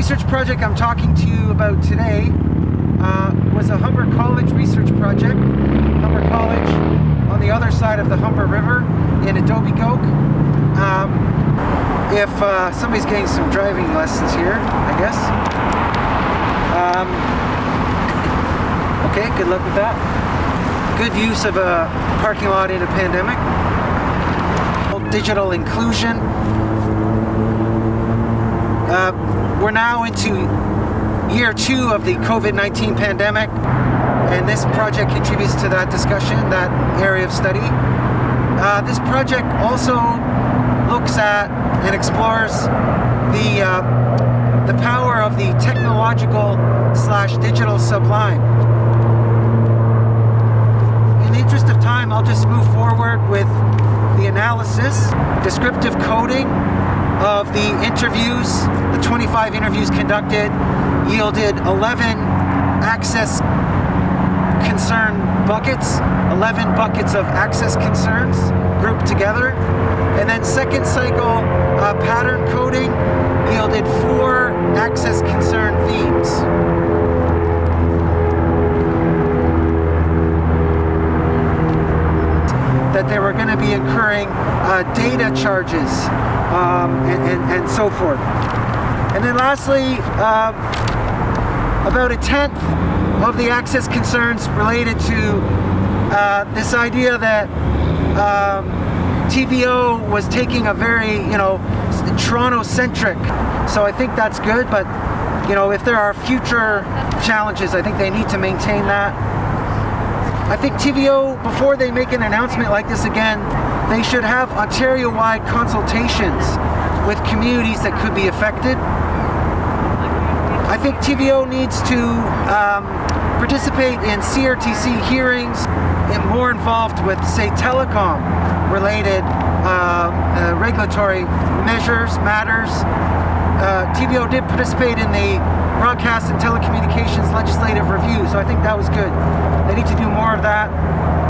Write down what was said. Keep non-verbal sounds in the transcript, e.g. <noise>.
research project I'm talking to you about today uh, was a Humber College research project. Humber College on the other side of the Humber River in Etobicoke. Um, if uh, somebody's getting some driving lessons here, I guess. Um, <laughs> okay, good luck with that. Good use of a parking lot in a pandemic. Digital inclusion. Uh, we're now into year two of the COVID-19 pandemic and this project contributes to that discussion, that area of study. Uh, this project also looks at and explores the, uh, the power of the technological slash digital sublime. In the interest of time, I'll just move forward with the analysis, descriptive coding of the interviews, the 25 interviews conducted, yielded 11 access concern buckets, 11 buckets of access concerns grouped together. And then second cycle uh, pattern coding yielded four access They were going to be incurring uh, data charges um, and, and, and, so forth. And then lastly, uh, about a tenth of the access concerns related to uh, this idea that um, TVO was taking a very, you know, Toronto-centric. So I think that's good, but you know, if there are future challenges, I think they need to maintain that. I think TVO, before they make an announcement like this again, they should have Ontario-wide consultations with communities that could be affected. I think TVO needs to um, participate in CRTC hearings and more involved with, say, telecom related uh, uh, regulatory measures, matters. Uh, TVO did participate in the broadcast and telecommunications legislative review, so I think that was good. They need to do more of that.